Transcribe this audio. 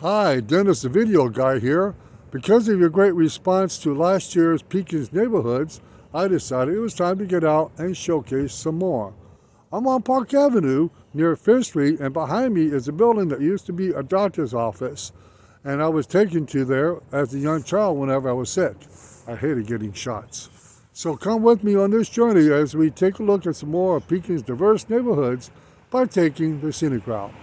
Hi, Dennis the Video Guy here. Because of your great response to last year's Pekins Neighborhoods, I decided it was time to get out and showcase some more. I'm on Park Avenue near Fifth Street and behind me is a building that used to be a doctor's office and I was taken to there as a young child whenever I was sick. I hated getting shots. So come with me on this journey as we take a look at some more of Pekins diverse neighborhoods by taking the scenic route.